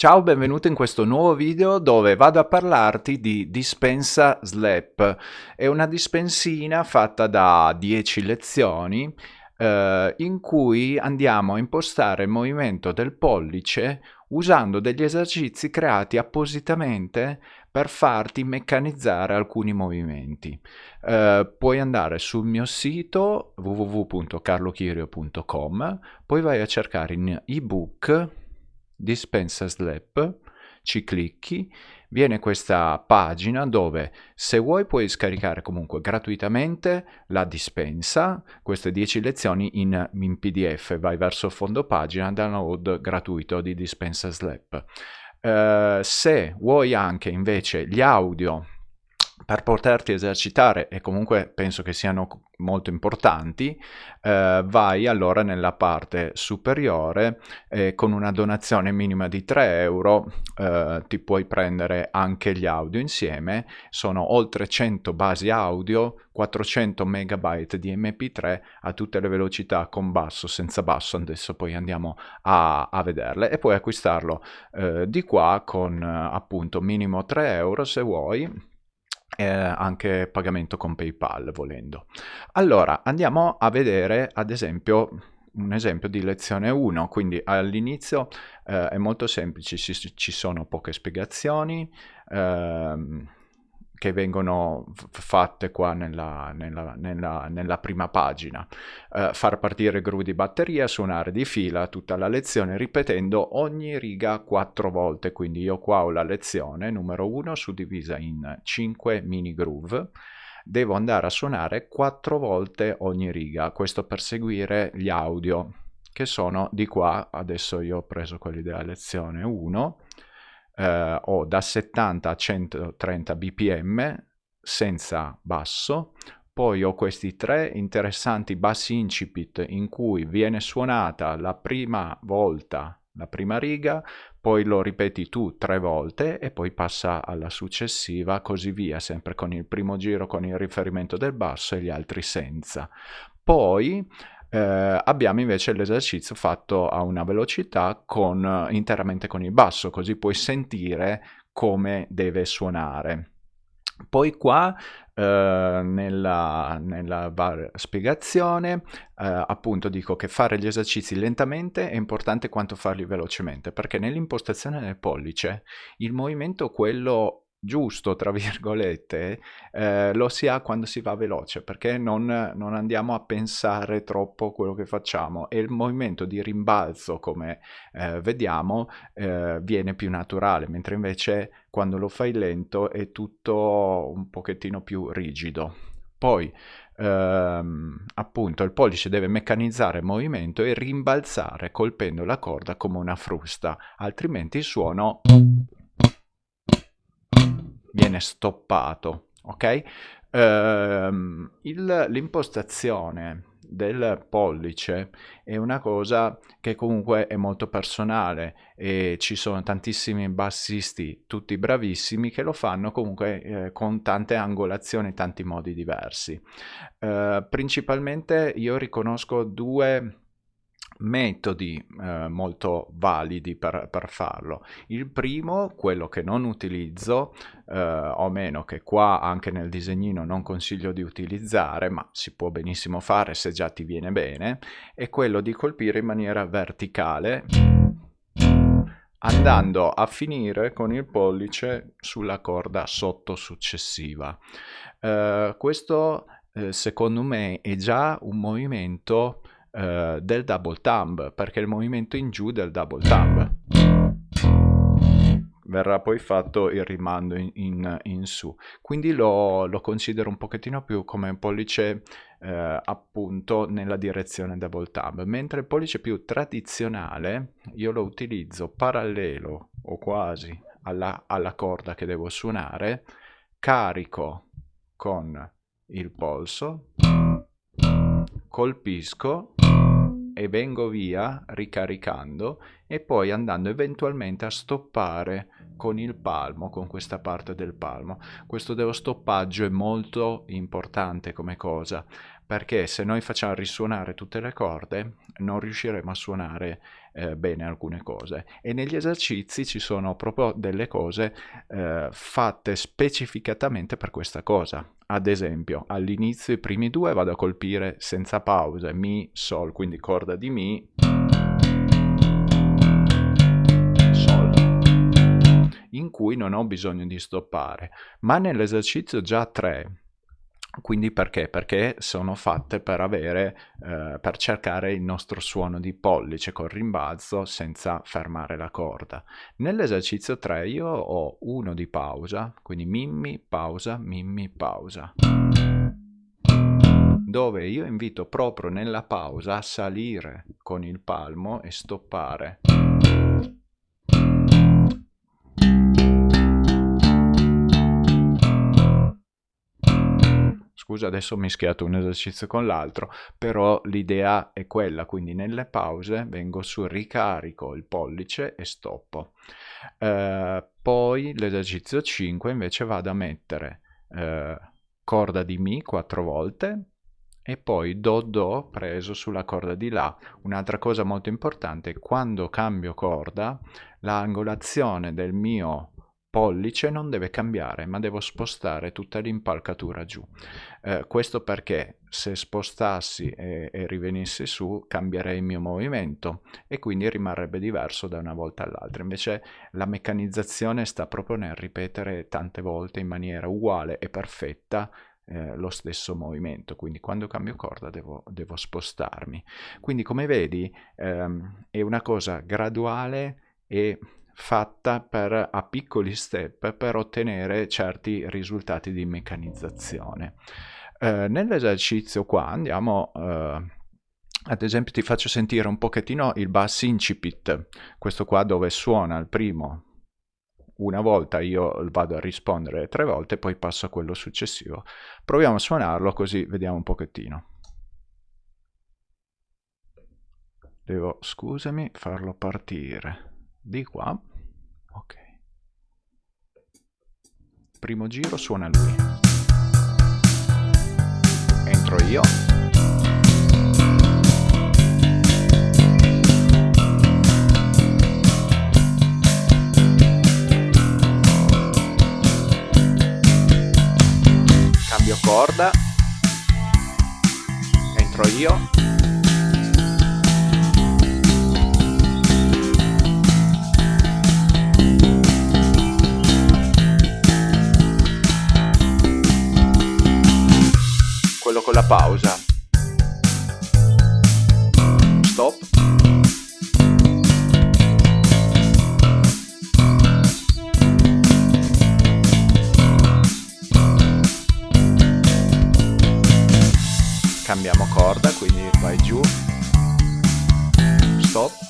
Ciao, benvenuto in questo nuovo video dove vado a parlarti di dispensa SLAP. È una dispensina fatta da 10 lezioni eh, in cui andiamo a impostare il movimento del pollice usando degli esercizi creati appositamente per farti meccanizzare alcuni movimenti. Eh, puoi andare sul mio sito www.carlochirio.com, poi vai a cercare in ebook dispensa slap, ci clicchi, viene questa pagina dove se vuoi puoi scaricare comunque gratuitamente la dispensa, queste 10 lezioni in, in pdf, vai verso fondo pagina, download gratuito di dispensa slap. Uh, se vuoi anche invece gli audio per poterti esercitare, e comunque penso che siano molto importanti, eh, vai allora nella parte superiore eh, con una donazione minima di 3 euro eh, ti puoi prendere anche gli audio insieme, sono oltre 100 basi audio, 400 megabyte di mp3 a tutte le velocità con basso, senza basso, adesso poi andiamo a, a vederle e puoi acquistarlo eh, di qua con appunto minimo 3 euro se vuoi eh, anche pagamento con PayPal volendo. Allora andiamo a vedere ad esempio un esempio di lezione 1, quindi all'inizio eh, è molto semplice, ci, ci, sono poche spiegazioni, ehm, che vengono fatte qua nella, nella, nella, nella prima pagina. Uh, far partire gru di batteria, suonare di fila tutta la lezione ripetendo ogni riga quattro volte. Quindi io qua ho la lezione numero 1 suddivisa in 5 mini groove. Devo andare a suonare quattro volte ogni riga, questo per seguire gli audio che sono di qua, adesso io ho preso quelli della lezione 1 eh, ho da 70 a 130 bpm senza basso, poi ho questi tre interessanti bassi incipit in cui viene suonata la prima volta la prima riga, poi lo ripeti tu tre volte e poi passa alla successiva, così via, sempre con il primo giro con il riferimento del basso e gli altri senza. Poi eh, abbiamo invece l'esercizio fatto a una velocità con, interamente con il basso, così puoi sentire come deve suonare. Poi qua eh, nella, nella spiegazione eh, appunto dico che fare gli esercizi lentamente è importante quanto farli velocemente perché nell'impostazione del pollice il movimento quello giusto, tra virgolette, eh, lo si ha quando si va veloce, perché non, non, andiamo a pensare troppo quello che facciamo e il movimento di rimbalzo, come eh, vediamo, eh, viene più naturale, mentre invece quando lo fai lento è tutto un pochettino più rigido. Poi, ehm, appunto, il pollice deve meccanizzare il movimento e rimbalzare colpendo la corda come una frusta, altrimenti il suono viene stoppato, ok? Uh, l'impostazione del pollice è una cosa che comunque è molto personale e ci sono tantissimi bassisti, tutti bravissimi, che lo fanno comunque eh, con tante angolazioni, tanti modi diversi. Uh, principalmente io riconosco due metodi eh, molto validi per, per, farlo. Il primo, quello che non utilizzo, eh, o meno che qua anche nel disegnino non consiglio di utilizzare, ma si può benissimo fare se già ti viene bene, è quello di colpire in maniera verticale andando a finire con il pollice sulla corda sotto successiva. Eh, questo eh, secondo me è già un movimento eh, del double thumb, perché il movimento in giù del double thumb. Verrà poi fatto il rimando in, in, in su. Quindi lo, lo, considero un pochettino più come un pollice eh, appunto nella direzione double thumb, mentre il pollice più tradizionale io lo utilizzo parallelo o quasi alla, alla corda che devo suonare, carico con il polso, colpisco e vengo via ricaricando e poi andando eventualmente a stoppare con il palmo, con questa parte del palmo. Questo dello stoppaggio è molto importante come cosa perché se noi facciamo risuonare tutte le corde non riusciremo a suonare eh, bene alcune cose. E negli esercizi ci sono proprio delle cose eh, fatte specificatamente per questa cosa. Ad esempio all'inizio i primi due vado a colpire senza pause mi sol quindi corda di mi sol in cui non ho bisogno di stoppare. Ma nell'esercizio già 3 quindi perché? Perché sono fatte per avere, eh, per cercare il nostro suono di pollice col rimbalzo senza fermare la corda. Nell'esercizio 3 io ho uno di pausa, quindi mimmi, pausa, mimmi, pausa dove io invito proprio nella pausa a salire con il palmo e stoppare. Scusa adesso ho mischiato un esercizio con l'altro, però l'idea è quella, quindi nelle pause vengo su ricarico il pollice e stoppo. Eh, poi l'esercizio 5 invece vado a mettere eh, corda di Mi quattro volte e poi Do Do preso sulla corda di La. Un'altra cosa molto importante, quando cambio corda, l'angolazione del mio pollice non deve cambiare ma devo spostare tutta l'impalcatura giù. Eh, questo perché se spostassi e, e rivenissi su cambierei il mio movimento e quindi rimarrebbe diverso da una volta all'altra. Invece la meccanizzazione sta proprio nel ripetere tante volte in maniera uguale e perfetta eh, lo stesso movimento. Quindi quando cambio corda devo, devo spostarmi. Quindi come vedi ehm, è una cosa graduale e fatta per, a piccoli step per ottenere certi risultati di meccanizzazione. Eh, nell'esercizio qua andiamo... Eh, ad esempio ti faccio sentire un pochettino il bass incipit, questo qua dove suona il primo una volta io vado a rispondere tre volte poi passo a quello successivo. Proviamo a suonarlo così vediamo un pochettino. Devo, scusami, farlo partire di qua. Ok. Primo giro suona lui. Entro io. Cambio corda. Entro io con la pausa. Stop. Cambiamo corda, quindi vai giù. Stop.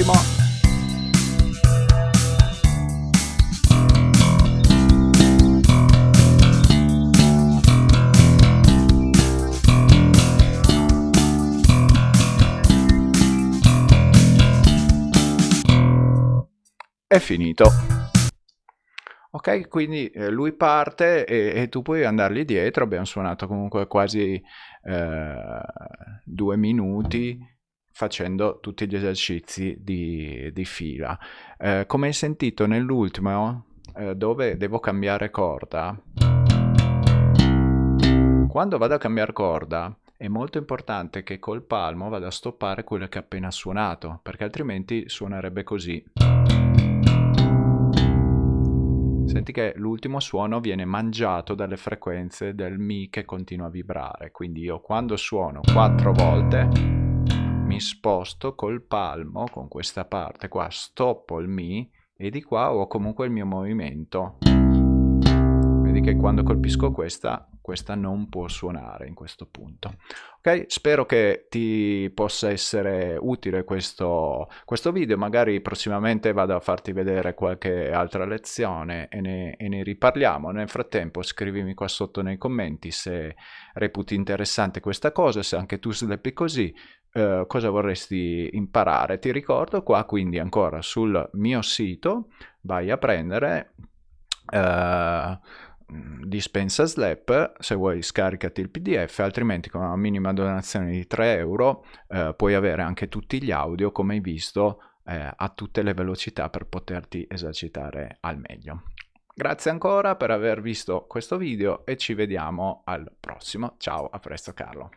Ultimo è finito. Ok quindi eh, lui parte e, e, tu puoi andargli dietro. Abbiamo suonato comunque quasi eh, due minuti facendo tutti gli esercizi di, di fila. Eh, come hai sentito nell'ultimo, eh, dove devo cambiare corda, quando vado a cambiare corda è molto importante che col palmo vada a stoppare quello che ho appena suonato, perché altrimenti suonerebbe così. Senti che l'ultimo suono viene mangiato dalle frequenze del Mi che continua a vibrare, quindi io quando suono quattro volte mi sposto col palmo con questa parte qua, stoppo il Mi e di qua ho comunque il mio movimento. Vedi che quando colpisco questa, questa non può suonare in questo punto. Ok, spero che ti possa essere utile questo, questo video, magari prossimamente vado a farti vedere qualche altra lezione e ne, e ne riparliamo. Nel frattempo scrivimi qua sotto nei commenti se reputi interessante questa cosa, se anche tu sleppi così, eh, cosa vorresti imparare. Ti ricordo qua quindi ancora sul mio sito vai a prendere eh, dispensa Slap, se vuoi scaricati il pdf, altrimenti con una minima donazione di 3 euro eh, puoi avere anche tutti gli audio come hai visto eh, a tutte le velocità per poterti esercitare al meglio. Grazie ancora per aver visto questo video e ci vediamo al prossimo. Ciao, a presto Carlo.